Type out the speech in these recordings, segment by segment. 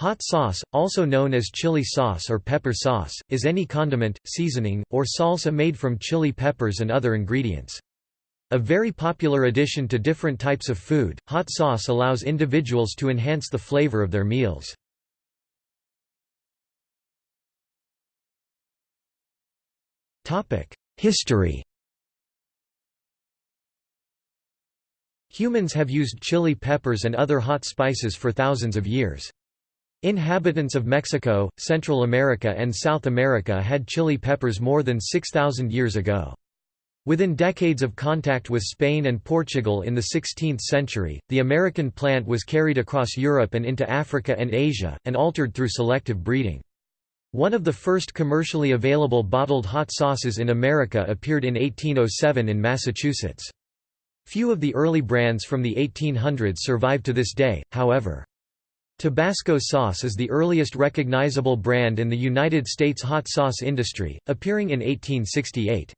Hot sauce, also known as chili sauce or pepper sauce, is any condiment, seasoning, or salsa made from chili peppers and other ingredients. A very popular addition to different types of food, hot sauce allows individuals to enhance the flavor of their meals. History Humans have used chili peppers and other hot spices for thousands of years. Inhabitants of Mexico, Central America and South America had chili peppers more than 6,000 years ago. Within decades of contact with Spain and Portugal in the 16th century, the American plant was carried across Europe and into Africa and Asia, and altered through selective breeding. One of the first commercially available bottled hot sauces in America appeared in 1807 in Massachusetts. Few of the early brands from the 1800s survive to this day, however. Tabasco sauce is the earliest recognizable brand in the United States hot sauce industry, appearing in 1868.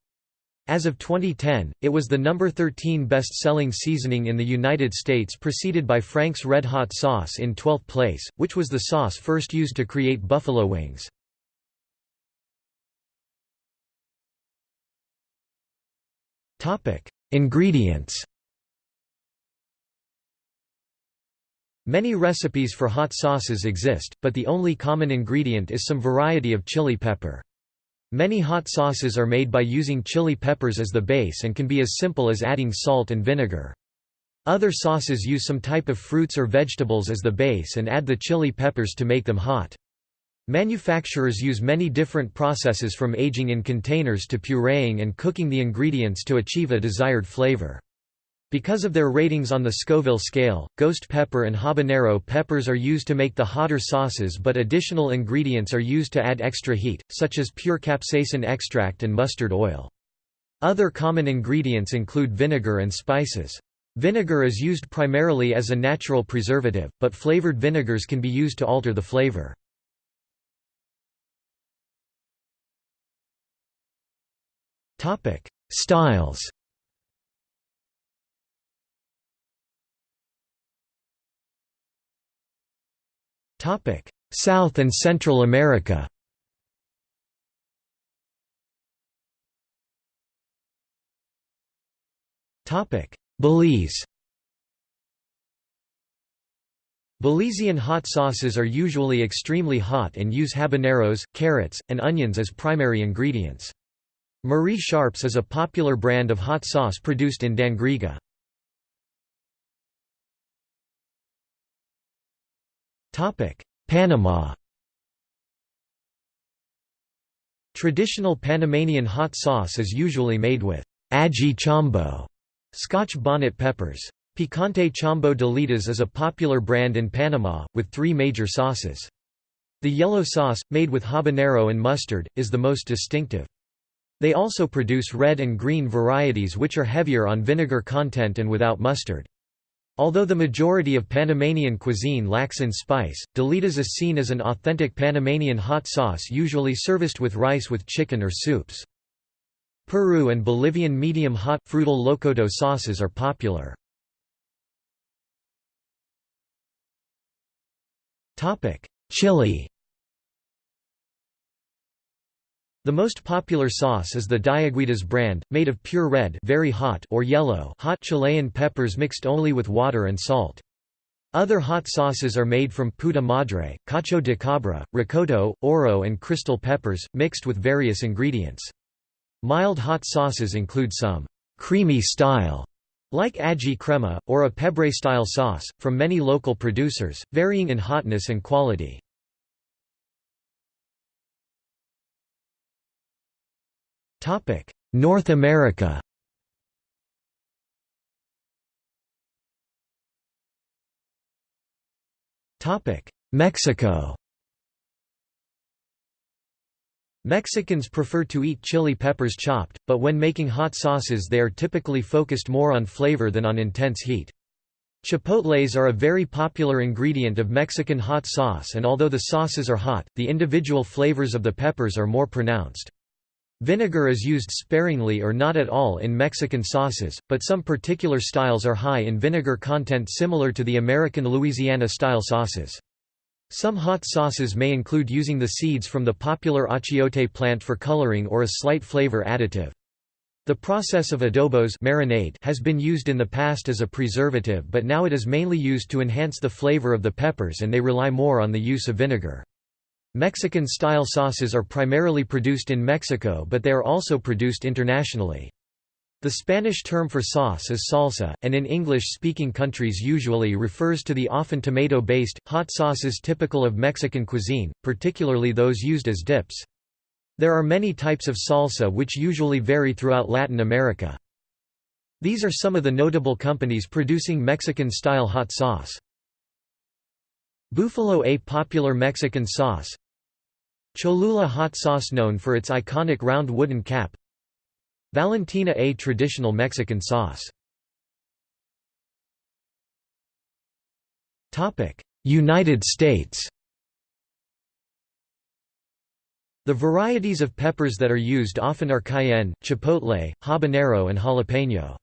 As of 2010, it was the number 13 best-selling seasoning in the United States preceded by Frank's Red Hot sauce in 12th place, which was the sauce first used to create buffalo wings. Ingredients Many recipes for hot sauces exist, but the only common ingredient is some variety of chili pepper. Many hot sauces are made by using chili peppers as the base and can be as simple as adding salt and vinegar. Other sauces use some type of fruits or vegetables as the base and add the chili peppers to make them hot. Manufacturers use many different processes from aging in containers to pureeing and cooking the ingredients to achieve a desired flavor. Because of their ratings on the Scoville scale, ghost pepper and habanero peppers are used to make the hotter sauces but additional ingredients are used to add extra heat, such as pure capsaicin extract and mustard oil. Other common ingredients include vinegar and spices. Vinegar is used primarily as a natural preservative, but flavored vinegars can be used to alter the flavor. Styles South and Central America Belize Belizean hot sauces are usually extremely hot and use habaneros, carrots, and onions as primary ingredients. Marie Sharps is a popular brand of hot sauce produced in Dangriga. Panama Traditional Panamanian hot sauce is usually made with ají chombo, Scotch bonnet peppers. Picante Chombo Delitas is a popular brand in Panama, with three major sauces. The yellow sauce, made with habanero and mustard, is the most distinctive. They also produce red and green varieties which are heavier on vinegar content and without mustard. Although the majority of Panamanian cuisine lacks in spice, Delitas is seen as an authentic Panamanian hot sauce usually serviced with rice with chicken or soups. Peru and Bolivian medium-hot, frutal locoto sauces are popular. Chile The most popular sauce is the Diaguitas brand, made of pure red very hot or yellow hot Chilean peppers mixed only with water and salt. Other hot sauces are made from puta madre, cacho de cabra, rocoto, oro and crystal peppers, mixed with various ingredients. Mild hot sauces include some creamy style like ají crema, or a pebre-style sauce, from many local producers, varying in hotness and quality. Topic: North America. Topic: Mexico. Mexicans prefer to eat chili peppers chopped, but when making hot sauces they are typically focused more on flavor than on intense heat. Chipotles are a very popular ingredient of Mexican hot sauce and although the sauces are hot, the individual flavors of the peppers are more pronounced. Vinegar is used sparingly or not at all in Mexican sauces, but some particular styles are high in vinegar content similar to the American Louisiana-style sauces. Some hot sauces may include using the seeds from the popular achiote plant for coloring or a slight flavor additive. The process of adobos marinade has been used in the past as a preservative but now it is mainly used to enhance the flavor of the peppers and they rely more on the use of vinegar. Mexican-style sauces are primarily produced in Mexico but they are also produced internationally. The Spanish term for sauce is salsa, and in English-speaking countries usually refers to the often tomato-based, hot sauces typical of Mexican cuisine, particularly those used as dips. There are many types of salsa which usually vary throughout Latin America. These are some of the notable companies producing Mexican-style hot sauce. Búfalo a popular Mexican sauce Cholula hot sauce known for its iconic round wooden cap Valentina a traditional Mexican sauce. United States The varieties of peppers that are used often are cayenne, chipotle, habanero and jalapeno.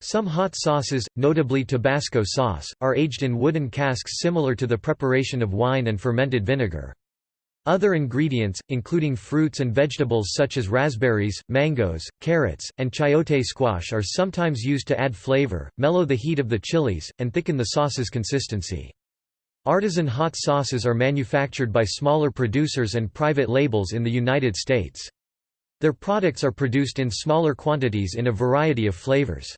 Some hot sauces, notably Tabasco sauce, are aged in wooden casks similar to the preparation of wine and fermented vinegar. Other ingredients, including fruits and vegetables such as raspberries, mangoes, carrots, and chayote squash are sometimes used to add flavor, mellow the heat of the chilies, and thicken the sauce's consistency. Artisan hot sauces are manufactured by smaller producers and private labels in the United States. Their products are produced in smaller quantities in a variety of flavors.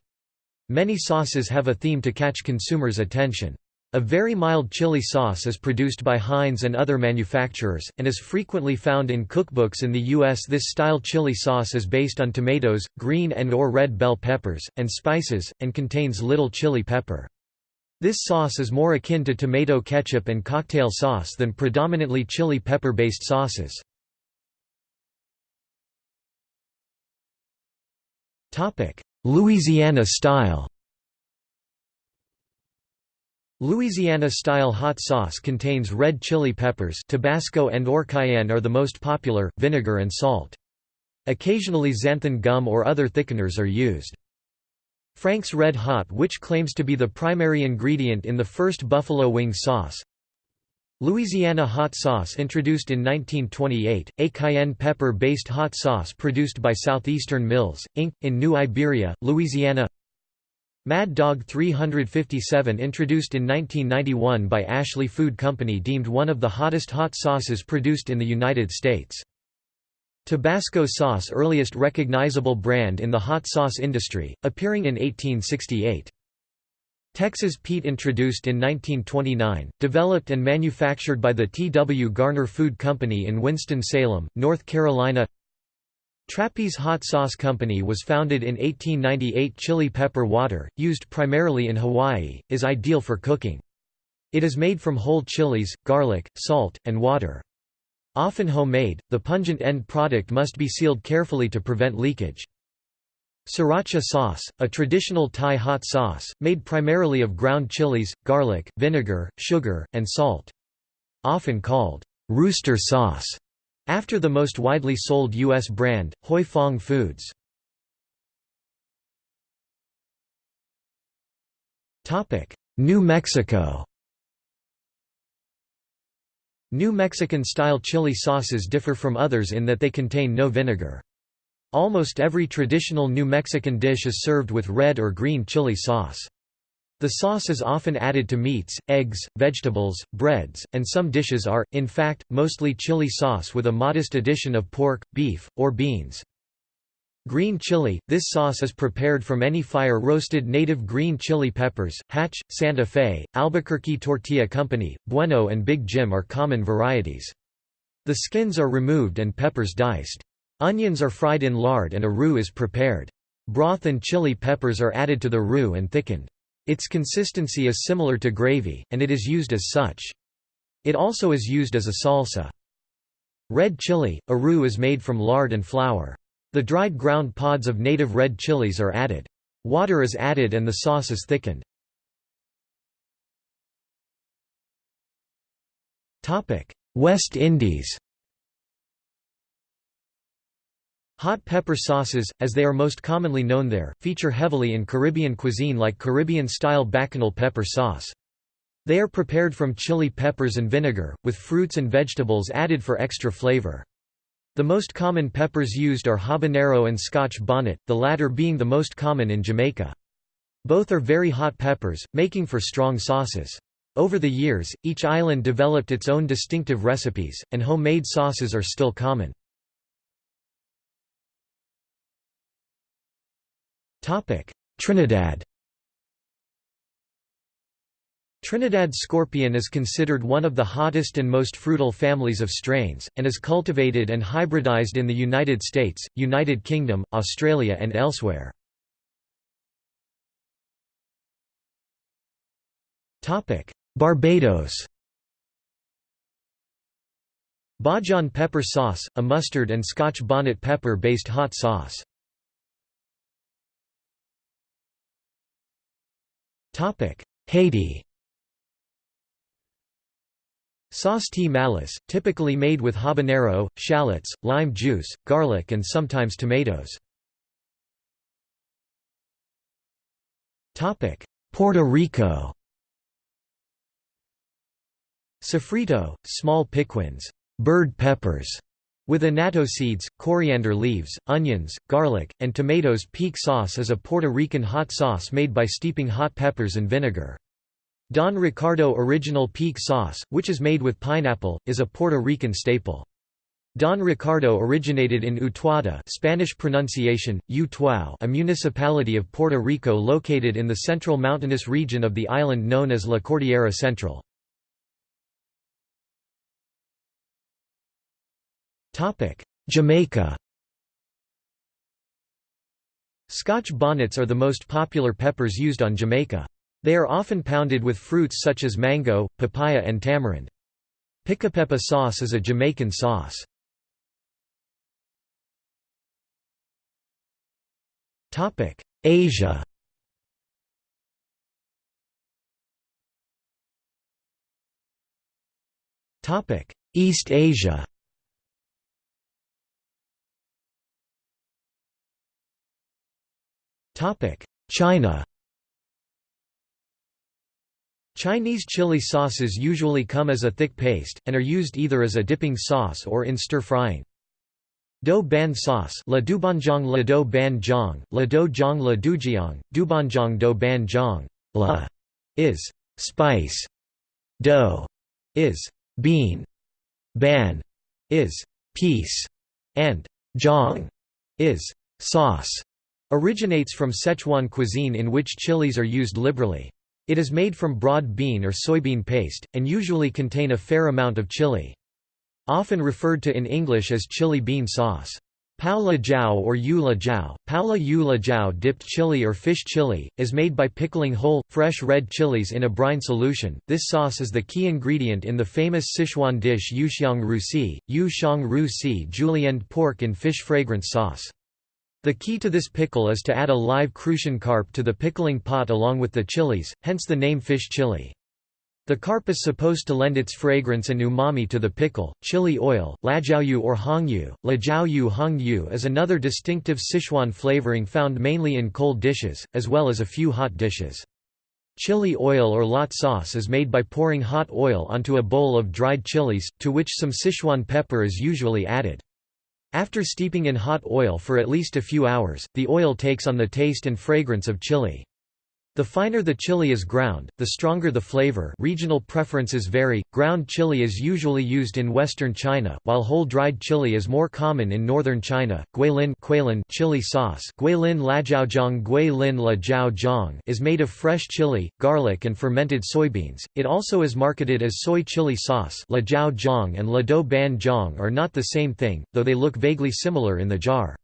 Many sauces have a theme to catch consumers' attention. A very mild chili sauce is produced by Heinz and other manufacturers, and is frequently found in cookbooks in the U.S. This style chili sauce is based on tomatoes, green and or red bell peppers, and spices, and contains little chili pepper. This sauce is more akin to tomato ketchup and cocktail sauce than predominantly chili pepper-based sauces. Louisiana style Louisiana-style hot sauce contains red chili peppers Tabasco and or cayenne are the most popular, vinegar and salt. Occasionally xanthan gum or other thickeners are used. Frank's Red Hot which claims to be the primary ingredient in the first buffalo wing sauce. Louisiana hot sauce introduced in 1928, a cayenne pepper-based hot sauce produced by Southeastern Mills, Inc., in New Iberia, Louisiana Mad Dog 357 introduced in 1991 by Ashley Food Company deemed one of the hottest hot sauces produced in the United States. Tabasco sauce earliest recognizable brand in the hot sauce industry, appearing in 1868. Texas Pete introduced in 1929, developed and manufactured by the T. W. Garner Food Company in Winston-Salem, North Carolina Trappey's Hot Sauce Company was founded in 1898 Chili pepper water, used primarily in Hawaii, is ideal for cooking. It is made from whole chilies, garlic, salt, and water. Often homemade, the pungent end product must be sealed carefully to prevent leakage. Sriracha sauce, a traditional Thai hot sauce, made primarily of ground chilies, garlic, vinegar, sugar, and salt. Often called rooster sauce after the most widely sold U.S. brand, Huy Fong Foods. New Mexico New Mexican-style chili sauces differ from others in that they contain no vinegar. Almost every traditional New Mexican dish is served with red or green chili sauce. The sauce is often added to meats, eggs, vegetables, breads, and some dishes are, in fact, mostly chili sauce with a modest addition of pork, beef, or beans. Green chili – This sauce is prepared from any fire-roasted native green chili peppers. Hatch, Santa Fe, Albuquerque Tortilla Company, Bueno and Big Jim are common varieties. The skins are removed and peppers diced. Onions are fried in lard and a roux is prepared. Broth and chili peppers are added to the roux and thickened. Its consistency is similar to gravy, and it is used as such. It also is used as a salsa. Red chili, a roux is made from lard and flour. The dried ground pods of native red chilies are added. Water is added and the sauce is thickened. West Indies Hot pepper sauces, as they are most commonly known there, feature heavily in Caribbean cuisine like Caribbean-style bacchanal pepper sauce. They are prepared from chili peppers and vinegar, with fruits and vegetables added for extra flavor. The most common peppers used are habanero and scotch bonnet, the latter being the most common in Jamaica. Both are very hot peppers, making for strong sauces. Over the years, each island developed its own distinctive recipes, and homemade sauces are still common. Trinidad Trinidad scorpion is considered one of the hottest and most fruitful families of strains, and is cultivated and hybridized in the United States, United Kingdom, Australia and elsewhere. Barbados Bajan pepper sauce, a mustard and Scotch bonnet pepper-based hot sauce. Haiti. Sauce T. Malice, typically made with habanero, shallots, lime juice, garlic and sometimes tomatoes. Puerto Rico. Sofrito, small piquins. Bird peppers", with annatto seeds, coriander leaves, onions, garlic, and tomatoes Pique sauce is a Puerto Rican hot sauce made by steeping hot peppers in vinegar. Don Ricardo Original Pique Sauce, which is made with pineapple, is a Puerto Rican staple. Don Ricardo originated in Utuado Spanish pronunciation, Utuao a municipality of Puerto Rico located in the central mountainous region of the island known as La Cordillera Central. Jamaica Scotch bonnets are the most popular peppers used on Jamaica. They are often pounded with fruits such as mango, papaya and tamarind. Pickapeppa sauce is a Jamaican sauce. Asia East Asia China Chinese chili sauces usually come as a thick paste, and are used either as a dipping sauce or in stir-frying. Dou ban sauce la dubanjiang la dou ban jiang, la dou jiang la dujiang, dubanjiang dou ban jiang la is spice, Dou is bean, ban is piece, and jiang is sauce. Originates from Sichuan cuisine in which chilies are used liberally. It is made from broad bean or soybean paste, and usually contain a fair amount of chili. Often referred to in English as chili bean sauce. Pao la jiao or yula jiao, pao la yu jiao dipped chili or fish chili, is made by pickling whole, fresh red chilies in a brine solution. This sauce is the key ingredient in the famous Sichuan dish yuxiang ru si, yu ru si julienned pork and fish fragrance sauce. The key to this pickle is to add a live crucian carp to the pickling pot along with the chilies, hence the name fish chili. The carp is supposed to lend its fragrance and umami to the pickle. Chili oil, lajiaoyu or hongyu, lajiaoyu hongyu is another distinctive Sichuan flavoring found mainly in cold dishes, as well as a few hot dishes. Chili oil or lot sauce is made by pouring hot oil onto a bowl of dried chilies, to which some Sichuan pepper is usually added. After steeping in hot oil for at least a few hours, the oil takes on the taste and fragrance of chili. The finer the chili is ground, the stronger the flavor regional preferences vary, ground chili is usually used in western China, while whole dried chili is more common in northern China. Guilin Guilin chili sauce Guilin lajiaozhong Guilin jiao is made of fresh chili, garlic and fermented soybeans. It also is marketed as soy chili sauce la jiao and la do ban jiang are not the same thing, though they look vaguely similar in the jar.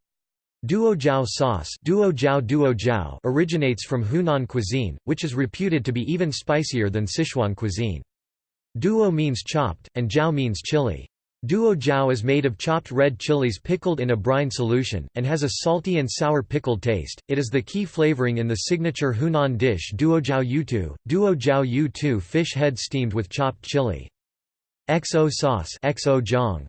Duojiao sauce duo originates from Hunan cuisine, which is reputed to be even spicier than Sichuan cuisine. Duo means chopped, and jiao means chili. Duo jiao is made of chopped red chilies pickled in a brine solution, and has a salty and sour pickled taste. It is the key flavoring in the signature Hunan dish duo jiao yutu, duo jiao yutu fish head steamed with chopped chili. XO sauce XO jiang.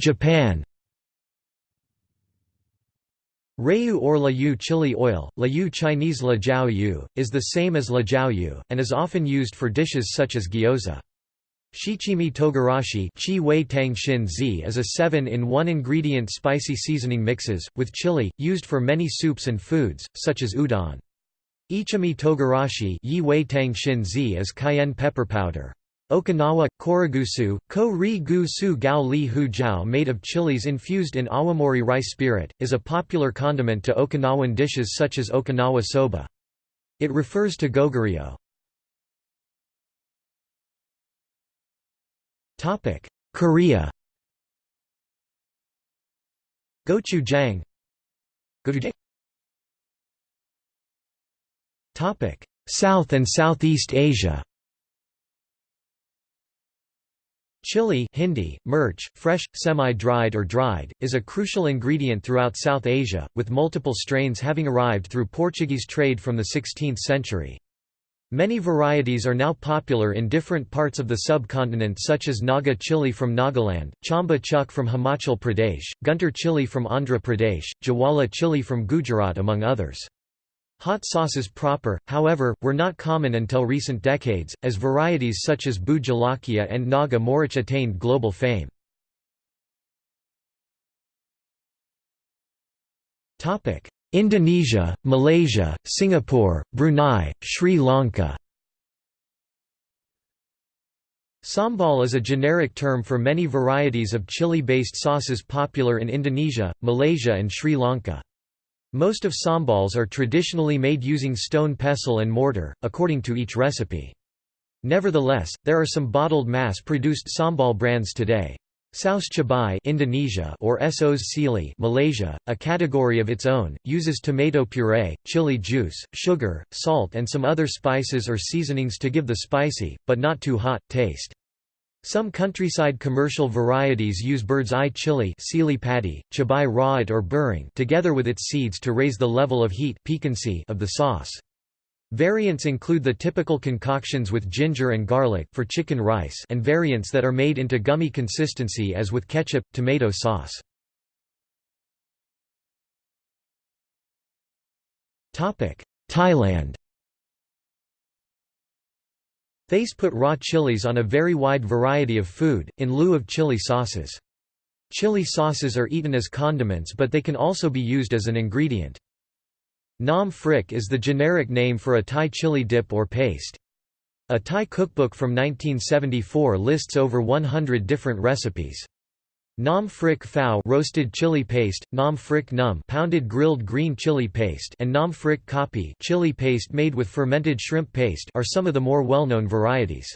Japan Rayu or Layu chili oil, Layu Chinese La Jiao Yu, is the same as La Jiao Yu, and is often used for dishes such as gyoza. Shichimi togarashi chi wei tang xin zi is a 7-in-1 ingredient spicy seasoning mixes, with chili, used for many soups and foods, such as udon. Ichimi togarashi yi wei tang xin zi is cayenne pepper powder. Okinawa, koragusu, ko ri gu su gao li hu jiao made of chilies infused in awamori rice spirit, is a popular condiment to Okinawan dishes such as Okinawa soba. It refers to goguryeo. Korea Gochujang South and Southeast Asia Chili Hindi, mirch, fresh, semi-dried or dried, is a crucial ingredient throughout South Asia, with multiple strains having arrived through Portuguese trade from the 16th century. Many varieties are now popular in different parts of the subcontinent such as Naga chili from Nagaland, Chamba chuk from Himachal Pradesh, Guntur chili from Andhra Pradesh, Jawala chili from Gujarat among others. Hot sauces proper, however, were not common until recent decades, as varieties such as Bhut Jolokia and Naga Morich attained global fame. Indonesia, Malaysia, Singapore, Brunei, Sri Lanka Sambal is a generic term for many varieties of chili-based sauces popular in Indonesia, Malaysia and Sri Lanka. Most of sambals are traditionally made using stone pestle and mortar, according to each recipe. Nevertheless, there are some bottled mass-produced sambal brands today. Saus Cabai Indonesia or Sos Sili Malaysia, a category of its own, uses tomato puree, chili juice, sugar, salt and some other spices or seasonings to give the spicy, but not too hot, taste. Some countryside commercial varieties use bird's eye chili Sili padi, chabai rawit or burring together with its seeds to raise the level of heat piquancy of the sauce. Variants include the typical concoctions with ginger and garlic for chicken rice and variants that are made into gummy consistency as with ketchup, tomato sauce. Thailand Thais put raw chilies on a very wide variety of food, in lieu of chili sauces. Chili sauces are eaten as condiments but they can also be used as an ingredient. Nam phrik is the generic name for a Thai chili dip or paste. A Thai cookbook from 1974 lists over 100 different recipes. Nam phrik phao roasted chili paste, nam phrik num pounded grilled green chili paste and nam phrik kapi chili paste made with fermented shrimp paste are some of the more well-known varieties.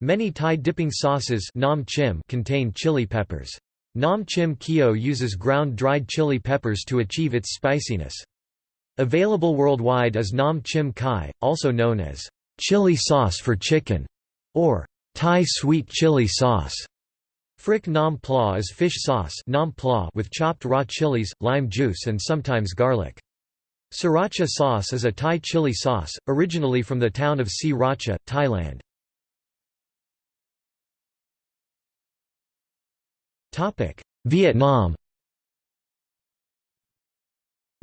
Many Thai dipping sauces nam chim contain chili peppers. Nam chim kio uses ground dried chili peppers to achieve its spiciness. Available worldwide is nam chim kai, also known as chili sauce for chicken, or Thai sweet chili sauce. Phrik nam pla is fish sauce nam pla with chopped raw chilies, lime juice and sometimes garlic. Sriracha sauce is a Thai chili sauce, originally from the town of Sriracha, Thailand. Vietnam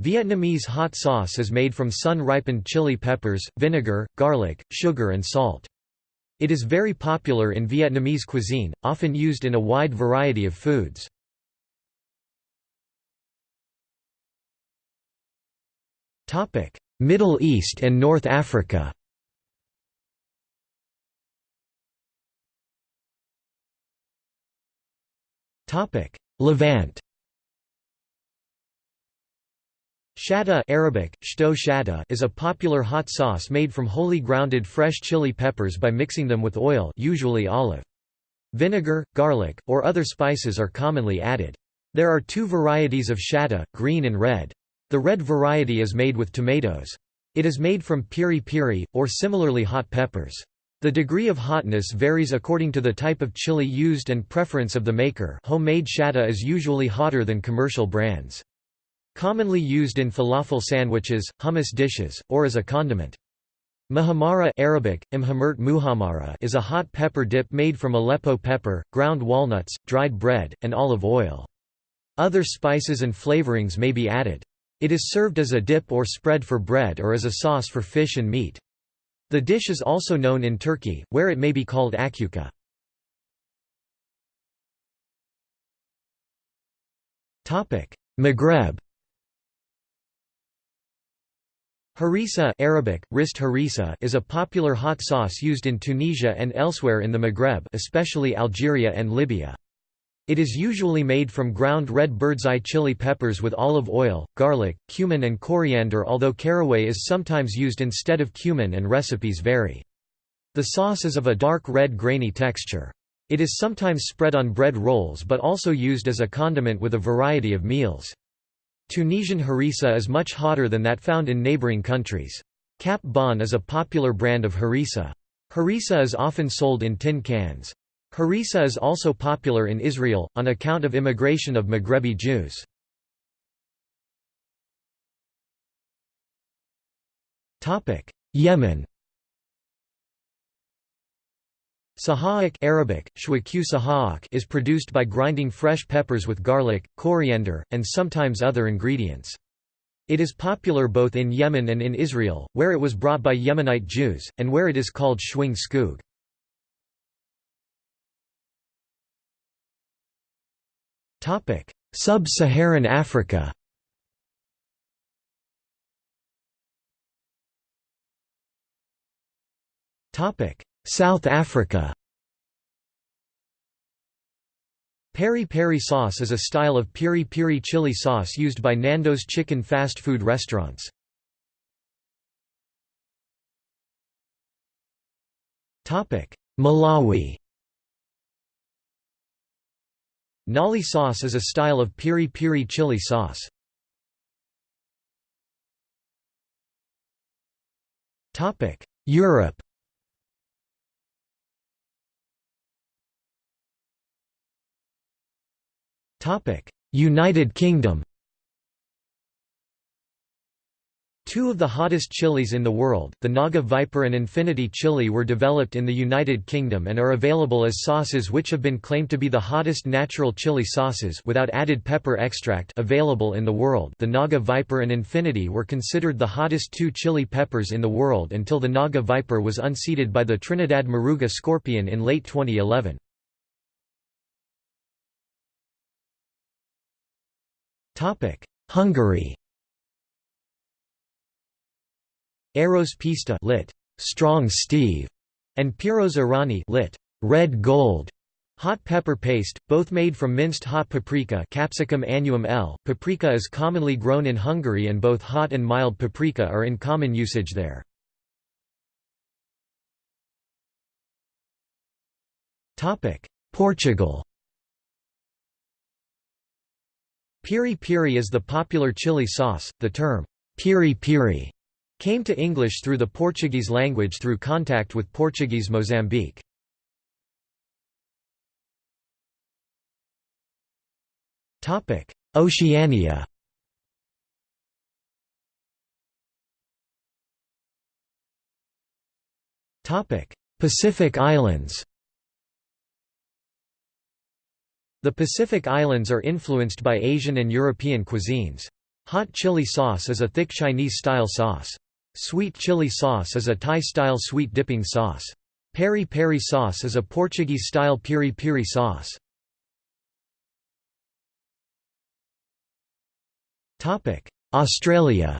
Vietnamese hot sauce is made from sun-ripened chili peppers, vinegar, garlic, sugar and salt. It is very popular in Vietnamese cuisine, often used in a wide variety of foods. Middle East and North Africa Levant Shatta Arabic, shto shatta is a popular hot sauce made from wholly grounded fresh chili peppers by mixing them with oil usually olive. Vinegar, garlic, or other spices are commonly added. There are two varieties of shatta, green and red. The red variety is made with tomatoes. It is made from piri piri, or similarly hot peppers. The degree of hotness varies according to the type of chili used and preference of the maker homemade shatta is usually hotter than commercial brands. Commonly used in falafel sandwiches, hummus dishes, or as a condiment. Muhammara Arabic, muhammara is a hot pepper dip made from Aleppo pepper, ground walnuts, dried bread, and olive oil. Other spices and flavorings may be added. It is served as a dip or spread for bread or as a sauce for fish and meat. The dish is also known in Turkey, where it may be called akyuka. Maghreb Harissa Arabic, rist harissa is a popular hot sauce used in Tunisia and elsewhere in the Maghreb especially Algeria and Libya. It is usually made from ground red bird's-eye chili peppers with olive oil, garlic, cumin and coriander although caraway is sometimes used instead of cumin and recipes vary. The sauce is of a dark red grainy texture. It is sometimes spread on bread rolls but also used as a condiment with a variety of meals. Tunisian harissa is much hotter than that found in neighboring countries. Cap Bon is a popular brand of harissa. Harissa is often sold in tin cans. Harissa is also popular in Israel, on account of immigration of Maghrebi Jews. Yemen Saha'ak Arabic, is produced by grinding fresh peppers with garlic, coriander, and sometimes other ingredients. It is popular both in Yemen and in Israel, where it was brought by Yemenite Jews, and where it is called shwing skoog. Sub-Saharan Africa South Africa Peri peri sauce is a style of piri piri chili sauce used by Nando's chicken fast food restaurants. Malawi Nali sauce is a style of piri piri chili sauce. Europe United Kingdom. Two of the hottest chilies in the world, the Naga Viper and Infinity chili were developed in the United Kingdom and are available as sauces which have been claimed to be the hottest natural chili sauces without added pepper extract available in the world. The Naga Viper and Infinity were considered the hottest two chili peppers in the world until the Naga Viper was unseated by the Trinidad Moruga Scorpion in late 2011. Hungary Eros Pista lit. Strong Steve, and Piros Arany lit. Red Gold. Hot pepper paste, both made from minced hot paprika Capsicum annuum L. Paprika is commonly grown in Hungary and both hot and mild paprika are in common usage there. Portugal Piri piri is the popular chili sauce. The term piri piri came to English through the Portuguese language through contact with Portuguese Mozambique. Oceania. Pacific Islands. The Pacific Islands are influenced by Asian and European cuisines. Hot chili sauce is a thick Chinese-style sauce. Sweet chili sauce is a Thai-style sweet dipping sauce. Peri peri sauce is a Portuguese-style piri piri sauce. Australia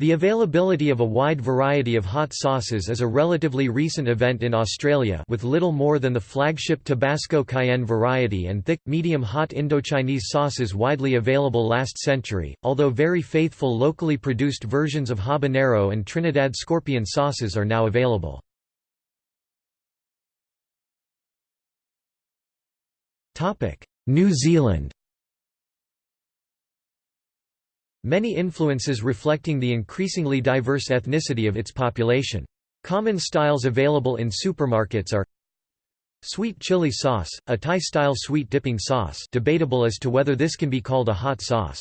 The availability of a wide variety of hot sauces is a relatively recent event in Australia with little more than the flagship Tabasco cayenne variety and thick, medium-hot Indochinese sauces widely available last century, although very faithful locally produced versions of habanero and Trinidad scorpion sauces are now available. New Zealand Many influences reflecting the increasingly diverse ethnicity of its population. Common styles available in supermarkets are Sweet chili sauce, a Thai-style sweet dipping sauce debatable as to whether this can be called a hot sauce.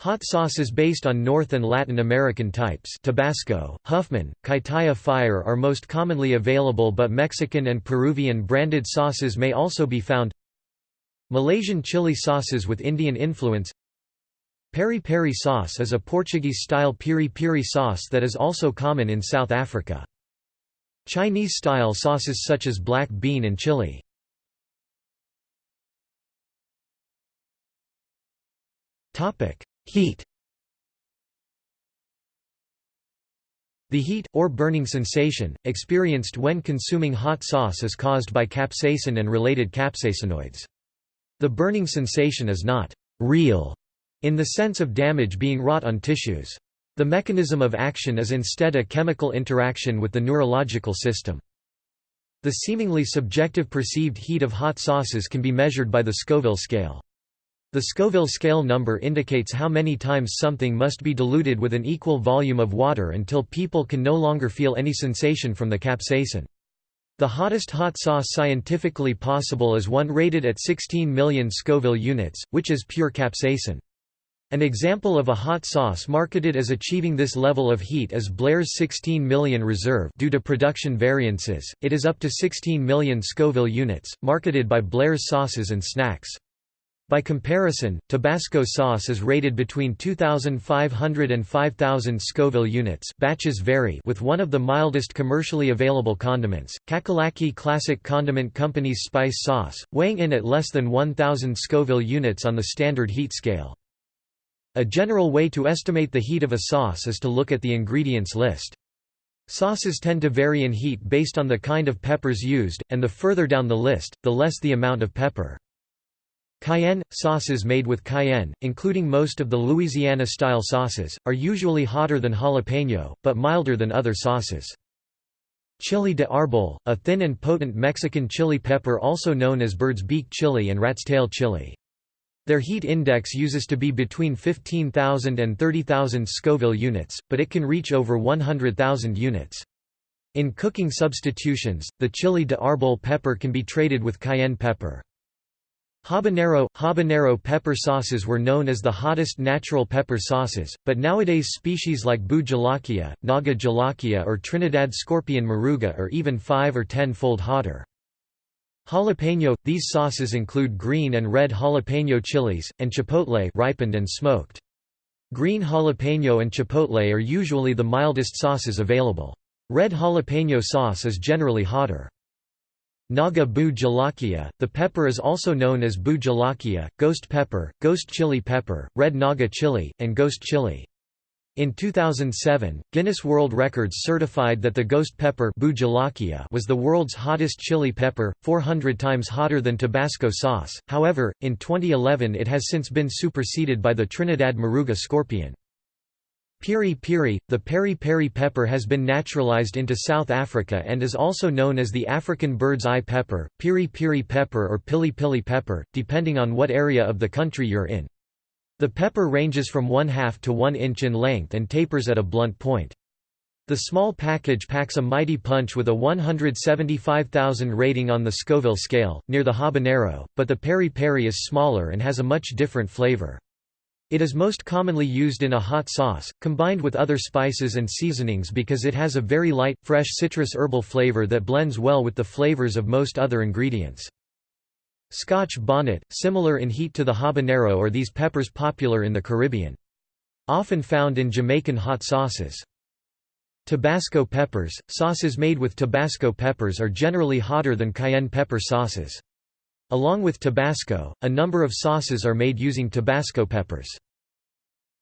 Hot sauces based on North and Latin American types Tabasco, Huffman, Kaitaia Fire are most commonly available but Mexican and Peruvian branded sauces may also be found Malaysian chili sauces with Indian influence Peri peri sauce is a Portuguese-style piri-piri sauce that is also common in South Africa. Chinese-style sauces such as black bean and chili. Heat The heat, or burning sensation, experienced when consuming hot sauce is caused by capsaicin and related capsaicinoids. The burning sensation is not «real» in the sense of damage being wrought on tissues. The mechanism of action is instead a chemical interaction with the neurological system. The seemingly subjective perceived heat of hot sauces can be measured by the Scoville scale. The Scoville scale number indicates how many times something must be diluted with an equal volume of water until people can no longer feel any sensation from the capsaicin. The hottest hot sauce scientifically possible is one rated at 16 million Scoville units, which is pure capsaicin. An example of a hot sauce marketed as achieving this level of heat is Blair's 16 million Reserve due to production variances, it is up to 16 million Scoville units, marketed by Blair's Sauces and Snacks. By comparison, Tabasco sauce is rated between 2,500 and 5,000 Scoville units batches vary with one of the mildest commercially available condiments, Cackalacky Classic Condiment Company's spice sauce, weighing in at less than 1,000 Scoville units on the standard heat scale. A general way to estimate the heat of a sauce is to look at the ingredients list. Sauces tend to vary in heat based on the kind of peppers used, and the further down the list, the less the amount of pepper. Cayenne – Sauces made with cayenne, including most of the Louisiana-style sauces, are usually hotter than jalapeno, but milder than other sauces. Chili de arbol, a thin and potent Mexican chili pepper also known as bird's beak chili and rat's tail chili. Their heat index uses to be between 15,000 and 30,000 Scoville units, but it can reach over 100,000 units. In cooking substitutions, the chili de arbol pepper can be traded with cayenne pepper. Habanero – Habanero pepper sauces were known as the hottest natural pepper sauces, but nowadays species like Bhut Jolokia, Naga Jolokia or Trinidad scorpion moruga are even 5 or 10-fold hotter. Jalapeno – These sauces include green and red jalapeno chilies, and chipotle ripened and smoked. Green jalapeno and chipotle are usually the mildest sauces available. Red jalapeno sauce is generally hotter. Naga Bhut Jolokia, the pepper is also known as Bhut Jolokia, ghost pepper, ghost chili pepper, red Naga chili, and ghost chili. In 2007, Guinness World Records certified that the ghost pepper was the world's hottest chili pepper, 400 times hotter than Tabasco sauce, however, in 2011 it has since been superseded by the Trinidad Moruga scorpion. Piri piri, the peri peri pepper has been naturalized into South Africa and is also known as the African bird's eye pepper, piri piri pepper or pili pili pepper, depending on what area of the country you're in. The pepper ranges from 1 half to 1 inch in length and tapers at a blunt point. The small package packs a mighty punch with a 175,000 rating on the Scoville scale, near the habanero, but the peri peri is smaller and has a much different flavor. It is most commonly used in a hot sauce, combined with other spices and seasonings because it has a very light, fresh citrus herbal flavor that blends well with the flavors of most other ingredients. Scotch bonnet, similar in heat to the habanero are these peppers popular in the Caribbean. Often found in Jamaican hot sauces. Tabasco peppers, sauces made with Tabasco peppers are generally hotter than cayenne pepper sauces. Along with Tabasco, a number of sauces are made using Tabasco peppers.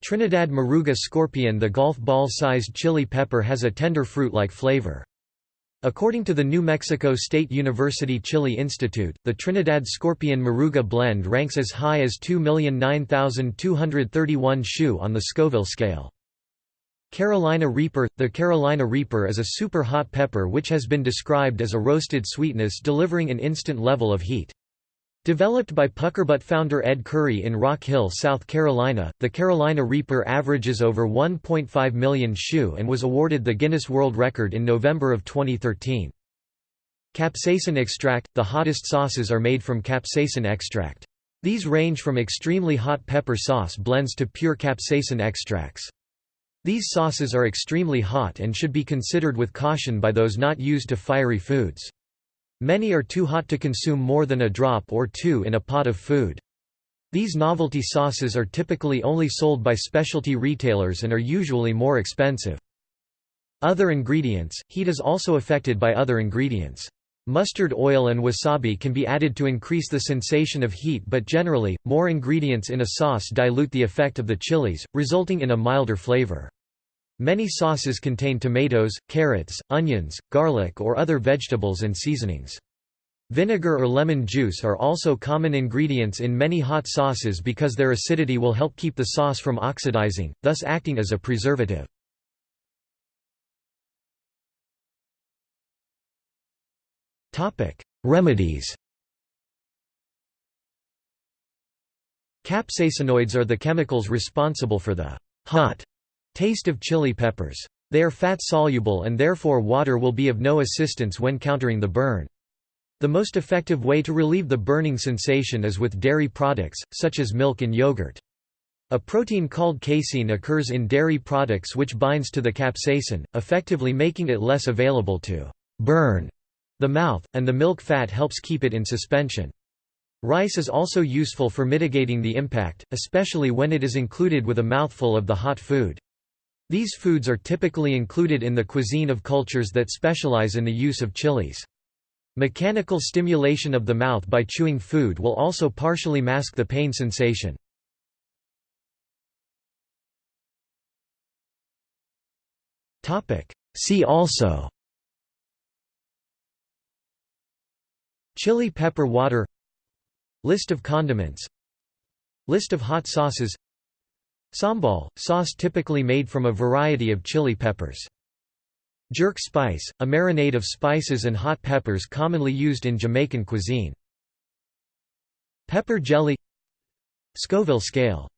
Trinidad Moruga scorpion The golf ball-sized chili pepper has a tender fruit-like flavor. According to the New Mexico State University Chili Institute, the Trinidad Scorpion Moruga blend ranks as high as 2,009,231 shu on the Scoville scale. Carolina Reaper – The Carolina Reaper is a super hot pepper which has been described as a roasted sweetness delivering an instant level of heat. Developed by Puckerbutt founder Ed Currie in Rock Hill, South Carolina, the Carolina Reaper averages over 1.5 million shu and was awarded the Guinness World Record in November of 2013. Capsaicin extract – The hottest sauces are made from capsaicin extract. These range from extremely hot pepper sauce blends to pure capsaicin extracts. These sauces are extremely hot and should be considered with caution by those not used to fiery foods. Many are too hot to consume more than a drop or two in a pot of food. These novelty sauces are typically only sold by specialty retailers and are usually more expensive. Other ingredients – Heat is also affected by other ingredients. Mustard oil and wasabi can be added to increase the sensation of heat but generally, more ingredients in a sauce dilute the effect of the chilies, resulting in a milder flavor. Many sauces contain tomatoes, carrots, onions, garlic or other vegetables and seasonings. Vinegar or lemon juice are also common ingredients in many hot sauces because their acidity will help keep the sauce from oxidizing, thus acting as a preservative. Remedies Capsaicinoids are the chemicals responsible for the hot taste of chili peppers. They are fat-soluble and therefore water will be of no assistance when countering the burn. The most effective way to relieve the burning sensation is with dairy products, such as milk and yogurt. A protein called casein occurs in dairy products which binds to the capsaicin, effectively making it less available to burn the mouth, and the milk fat helps keep it in suspension. Rice is also useful for mitigating the impact, especially when it is included with a mouthful of the hot food. These foods are typically included in the cuisine of cultures that specialize in the use of chilies. Mechanical stimulation of the mouth by chewing food will also partially mask the pain sensation. See also Chili pepper water List of condiments List of hot sauces Sambal, sauce typically made from a variety of chili peppers. Jerk spice, a marinade of spices and hot peppers commonly used in Jamaican cuisine. Pepper jelly Scoville scale